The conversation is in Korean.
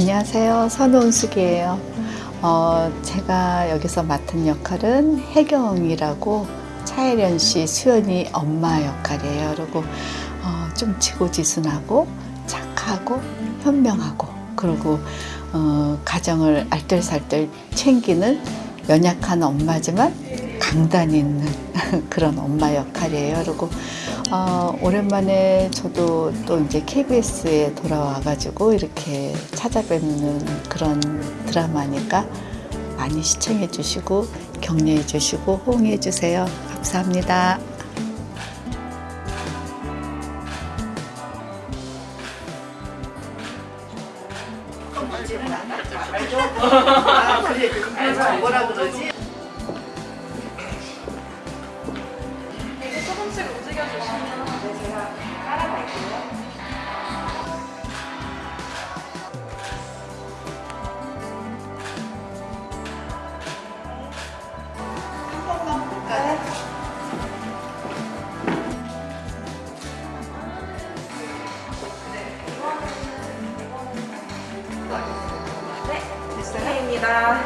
안녕하세요. 선우은숙이에요. 어, 제가 여기서 맡은 역할은 혜경이라고 차혜련 씨, 수연이 엄마 역할이에요. 그리고 어, 좀 지고지순하고 착하고 현명하고 그리고 어, 가정을 알뜰살뜰 챙기는 연약한 엄마지만 강단 있는 그런 엄마 역할이에요. 그리고 어, 오랜만에 저도 또 이제 KBS에 돌아와가지고 이렇게 찾아뵙는 그런 드라마니까 많이 시청해 주시고 격려해 주시고 호응해 주세요. 감사합니다. 뭐라 그러지? 이게 조금씩 볼까요? 네, 입니다